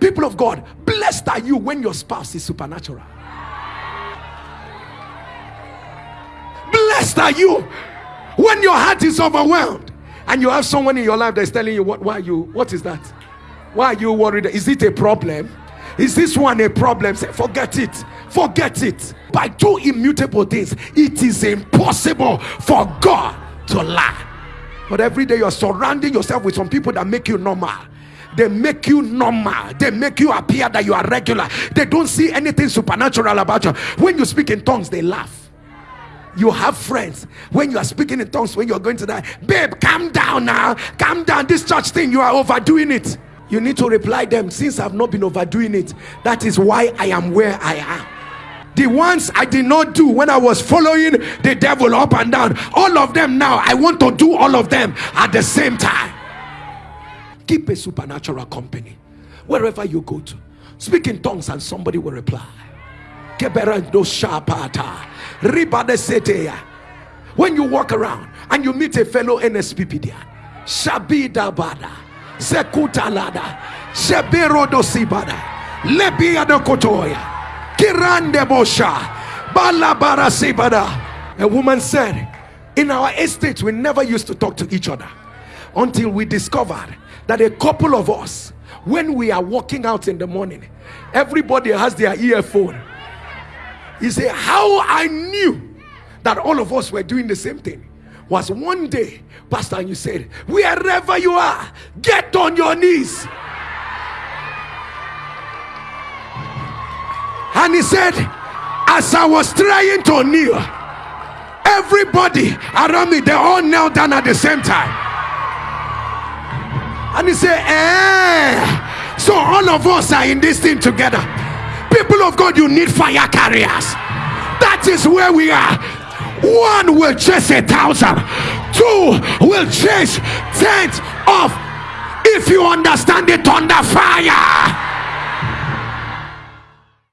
People of God, blessed are you when your spouse is supernatural. Blessed are you when your heart is overwhelmed and you have someone in your life that's telling you what why you what is that? Why are you worried? Is it a problem? Is this one a problem? Say, forget it. Forget it. By two immutable things, it is impossible for God to lie. But every day you're surrounding yourself with some people that make you normal. They make you normal. They make you appear that you are regular. They don't see anything supernatural about you. When you speak in tongues, they laugh. You have friends when you are speaking in tongues, when you're going to die, babe, calm down now, calm down. This church thing, you are overdoing it. You need to reply them since I've not been overdoing it. That is why I am where I am the ones I did not do when I was following the devil up and down, all of them now, I want to do all of them at the same time. Keep a supernatural company wherever you go to. Speak in tongues and somebody will reply. When you walk around and you meet a fellow NSPPD, Shabida Bada, Sekuta Lada, Shebero Dosibada, Lebia de Kotoya. Kirande Bosha. Balabara Sibada. A woman said, In our estate, we never used to talk to each other until we discovered that a couple of us, when we are walking out in the morning, everybody has their earphone. He said, How I knew that all of us were doing the same thing was one day, Pastor, and you said, Wherever you are, get on your knees. And he said, As I was trying to kneel, everybody around me, they all knelt down at the same time. And he said, Eh, so all of us are in this thing together. People of God, you need fire carriers. That is where we are. One will chase a thousand, two will chase tens of. If you understand it, under fire.